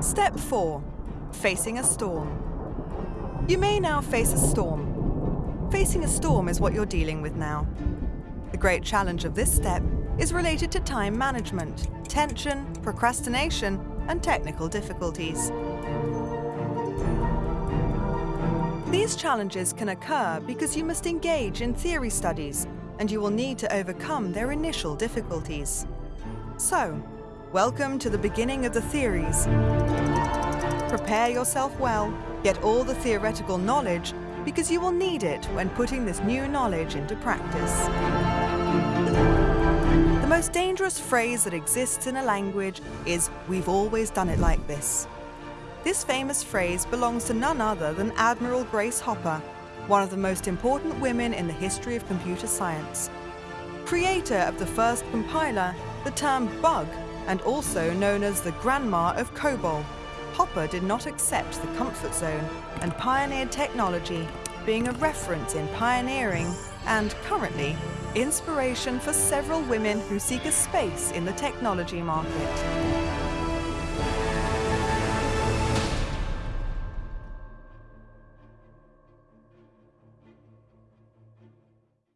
Step 4. Facing a storm. You may now face a storm. Facing a storm is what you're dealing with now. The great challenge of this step is related to time management, tension, procrastination, and technical difficulties. These challenges can occur because you must engage in theory studies and you will need to overcome their initial difficulties. So, welcome to the beginning of the theories. Prepare yourself well, get all the theoretical knowledge because you will need it when putting this new knowledge into practice. The most dangerous phrase that exists in a language is, we've always done it like this. This famous phrase belongs to none other than Admiral Grace Hopper, one of the most important women in the history of computer science. Creator of the first compiler, the term bug, and also known as the grandma of COBOL, Hopper did not accept the comfort zone and pioneered technology, being a reference in pioneering and, currently, inspiration for several women who seek a space in the technology market.